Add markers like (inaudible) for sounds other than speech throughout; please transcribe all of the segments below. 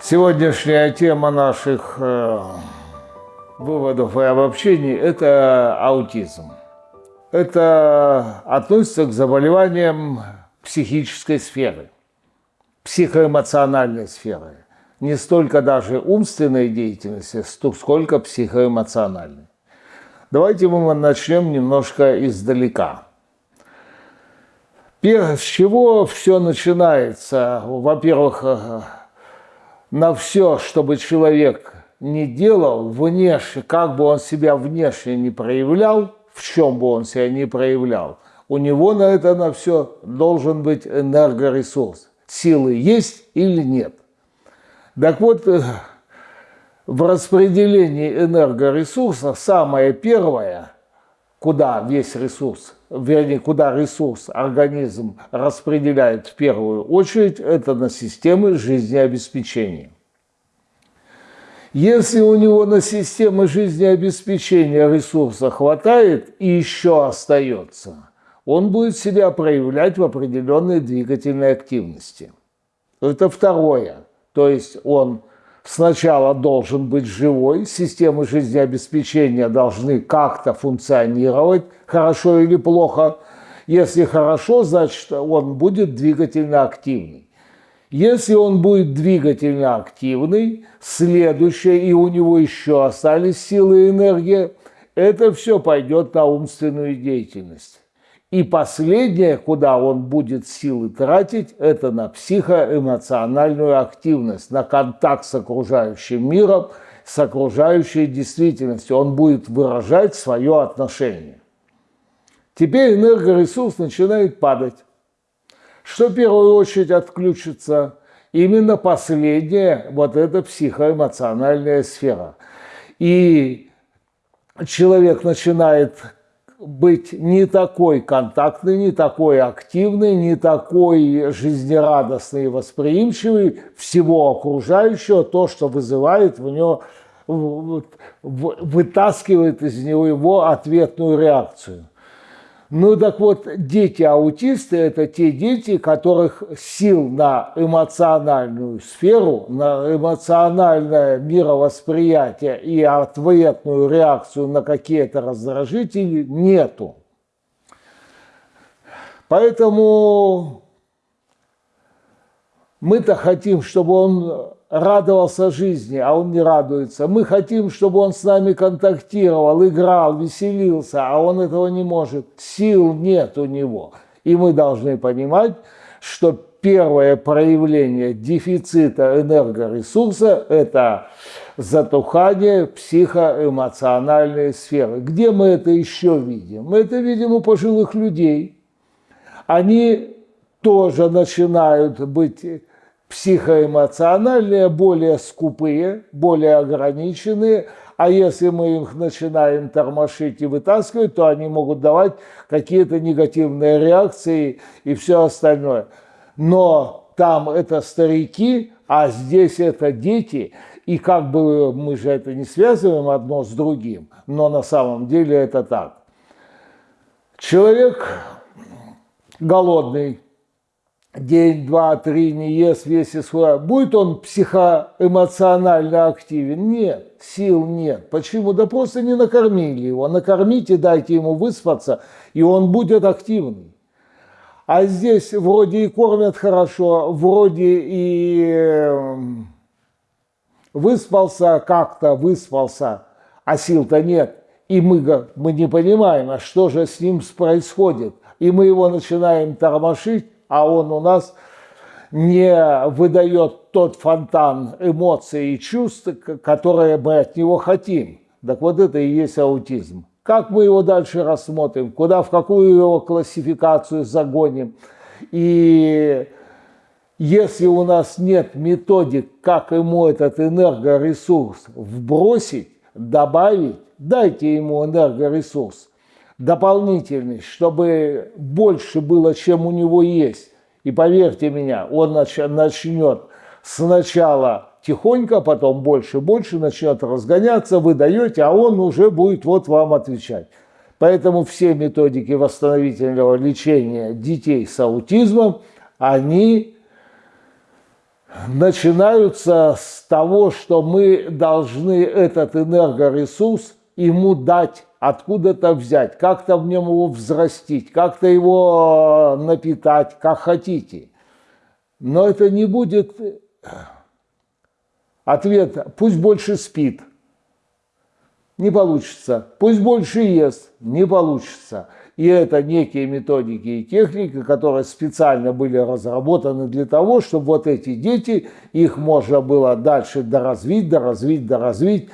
Сегодняшняя тема наших э, выводов и обобщений – это аутизм. Это относится к заболеваниям психической сферы, психоэмоциональной сферы. Не столько даже умственной деятельности, сколько психоэмоциональной. Давайте мы начнем немножко издалека. С чего все начинается? Во-первых, э, на все, чтобы человек не делал внешне, как бы он себя внешне не проявлял, в чем бы он себя не проявлял, у него на это на все должен быть энергоресурс. Силы есть или нет. Так вот, э, в распределении энергоресурса самое первое, куда весь ресурс, вернее, куда ресурс организм распределяет в первую очередь, это на системы жизнеобеспечения. Если у него на системы жизнеобеспечения ресурса хватает и еще остается, он будет себя проявлять в определенной двигательной активности. Это второе. То есть он сначала должен быть живой, системы жизнеобеспечения должны как-то функционировать, хорошо или плохо. Если хорошо, значит он будет двигательно активный. Если он будет двигательно активный, следующее, и у него еще остались силы и энергия, это все пойдет на умственную деятельность. И последнее, куда он будет силы тратить, это на психоэмоциональную активность, на контакт с окружающим миром, с окружающей действительностью. Он будет выражать свое отношение. Теперь энергоресурс начинает падать. Что в первую очередь отключится? Именно последняя, вот эта психоэмоциональная сфера. И человек начинает быть не такой контактный, не такой активный, не такой жизнерадостный и восприимчивый всего окружающего, то, что вызывает в него, вытаскивает из него его ответную реакцию. Ну так вот, дети-аутисты – это те дети, которых сил на эмоциональную сферу, на эмоциональное мировосприятие и ответную реакцию на какие-то раздражители нету. Поэтому мы-то хотим, чтобы он радовался жизни, а он не радуется. Мы хотим, чтобы он с нами контактировал, играл, веселился, а он этого не может. Сил нет у него. И мы должны понимать, что первое проявление дефицита энергоресурса – это затухание психоэмоциональной сферы. Где мы это еще видим? Мы это видим у пожилых людей. Они тоже начинают быть психоэмоциональные, более скупые, более ограниченные, а если мы их начинаем тормошить и вытаскивать, то они могут давать какие-то негативные реакции и все остальное. Но там это старики, а здесь это дети, и как бы мы же это не связываем одно с другим, но на самом деле это так. Человек голодный, день, два, три не ест, весь исход. Будет он психоэмоционально активен? Нет, сил нет. Почему? Да просто не накормили его. Накормите, дайте ему выспаться, и он будет активный. А здесь вроде и кормят хорошо, вроде и эм, выспался как-то, выспался, а сил-то нет. И мы, мы не понимаем, а что же с ним происходит. И мы его начинаем тормошить, а он у нас не выдает тот фонтан эмоций и чувств, которые мы от него хотим. Так вот это и есть аутизм. Как мы его дальше рассмотрим, куда, в какую его классификацию загоним. И если у нас нет методик, как ему этот энергоресурс вбросить, добавить, дайте ему энергоресурс дополнительный, чтобы больше было, чем у него есть. И поверьте меня, он начнет сначала тихонько, потом больше, больше начнет разгоняться, вы даете, а он уже будет вот вам отвечать. Поэтому все методики восстановительного лечения детей с аутизмом, они начинаются с того, что мы должны этот энергоресурс ему дать, откуда-то взять, как-то в нем его взрастить, как-то его напитать, как хотите. Но это не будет ответ, пусть больше спит. Не получится. Пусть больше ест. Не получится. И это некие методики и техники, которые специально были разработаны для того, чтобы вот эти дети, их можно было дальше доразвить, доразвить, доразвить.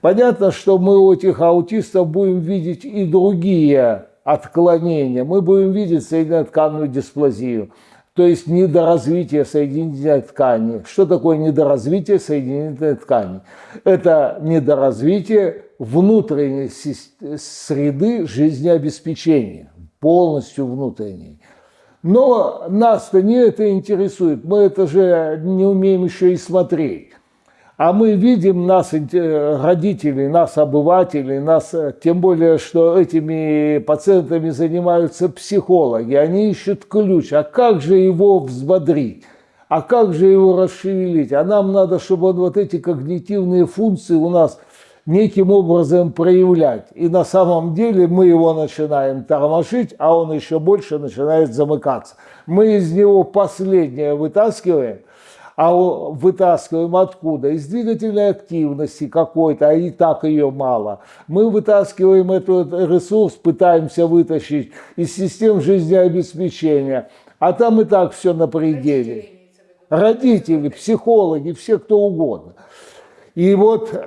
Понятно, что мы у этих аутистов будем видеть и другие отклонения. Мы будем видеть соединенно-тканную дисплазию, то есть недоразвитие соединительной ткани. Что такое недоразвитие соединительной ткани? Это недоразвитие внутренней среды жизнеобеспечения, полностью внутренней. Но нас-то не это интересует, мы это же не умеем еще и смотреть. А мы видим нас, родителей, нас, обывателей, нас, тем более, что этими пациентами занимаются психологи, они ищут ключ, а как же его взбодрить? А как же его расшевелить? А нам надо, чтобы он вот эти когнитивные функции у нас – неким образом проявлять. И на самом деле мы его начинаем тормошить, а он еще больше начинает замыкаться. Мы из него последнее вытаскиваем, а вытаскиваем откуда? Из двигательной активности какой-то, а и так ее мало. Мы вытаскиваем этот ресурс, пытаемся вытащить из систем жизнеобеспечения, а там и так все на пределе. Родители, психологи, все кто угодно. И вот (clears throat)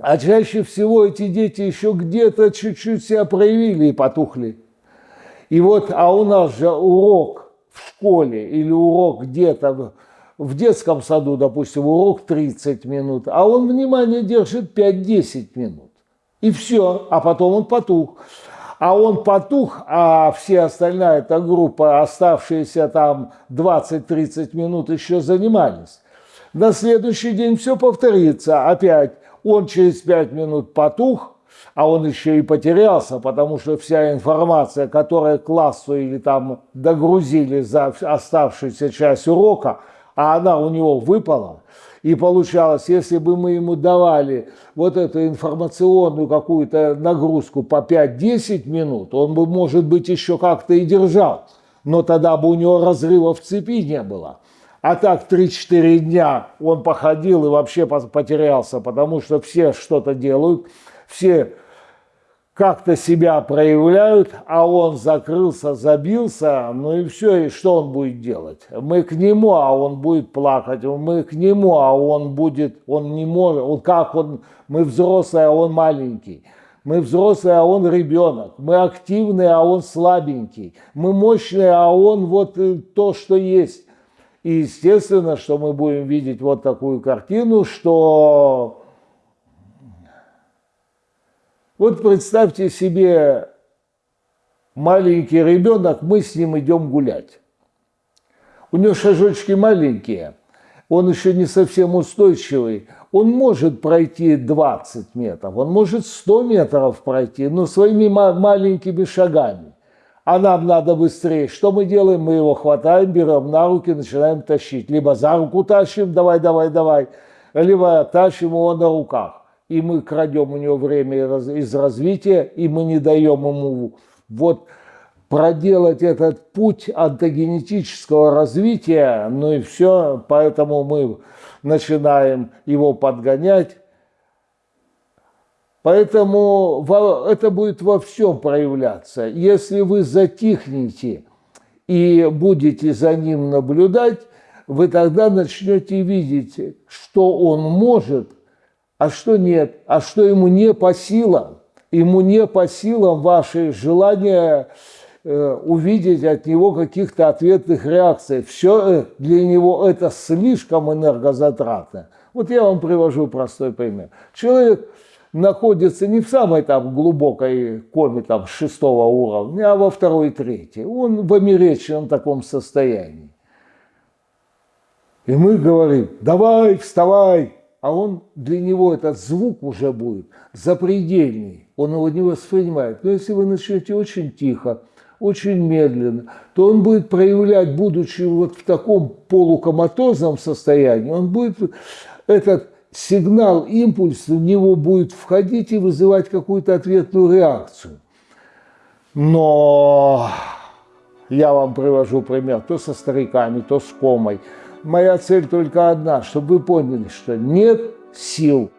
а чаще всего эти дети еще где-то чуть-чуть себя проявили и потухли. И вот, а у нас же урок в школе или урок где-то в детском саду, допустим, урок 30 минут, а он внимание держит 5-10 минут. И все, а потом он потух. А он потух, а все остальная эта группа, оставшиеся там 20-30 минут еще занимались. На следующий день все повторится опять он через пять минут потух, а он еще и потерялся, потому что вся информация, которая классу или там догрузили за оставшуюся часть урока, а она у него выпала. И получалось, если бы мы ему давали вот эту информационную какую-то нагрузку по 5-10 минут, он бы, может быть, еще как-то и держал. Но тогда бы у него разрыва в цепи не было. А так 3-4 дня он походил и вообще потерялся, потому что все что-то делают, все как-то себя проявляют, а он закрылся, забился, ну и все, и что он будет делать? Мы к нему, а он будет плакать, мы к нему, а он будет, он не может, он как он, мы взрослые, а он маленький. Мы взрослые, а он ребенок. Мы активные, а он слабенький. Мы мощные, а он вот э, то, что есть. И естественно, что мы будем видеть вот такую картину, что вот представьте себе маленький ребенок, мы с ним идем гулять. У него шажочки маленькие, он еще не совсем устойчивый. Он может пройти 20 метров, он может 100 метров пройти, но своими маленькими шагами а нам надо быстрее. Что мы делаем? Мы его хватаем, берем на руки, начинаем тащить. Либо за руку тащим, давай, давай, давай, либо тащим его на руках. И мы крадем у него время из развития, и мы не даем ему вот проделать этот путь антогенетического развития, ну и все, поэтому мы начинаем его подгонять, Поэтому это будет во всем проявляться. Если вы затихнете и будете за ним наблюдать, вы тогда начнете видеть, что он может, а что нет, а что ему не по силам. Ему не по силам ваши желания э, увидеть от него каких-то ответных реакций. Все э, для него это слишком энергозатратно. Вот я вам привожу простой пример. Человек находится не в самой там глубокой коме там шестого уровня, а во второй, третьей. Он в америчном таком состоянии. И мы говорим, давай, вставай. А он, для него этот звук уже будет запредельный. Он его не воспринимает. Но если вы начнете очень тихо, очень медленно, то он будет проявлять, будучи вот в таком полукоматозном состоянии, он будет этот сигнал, импульс в него будет входить и вызывать какую-то ответную реакцию. Но я вам привожу пример то со стариками, то с комой. Моя цель только одна, чтобы вы поняли, что нет сил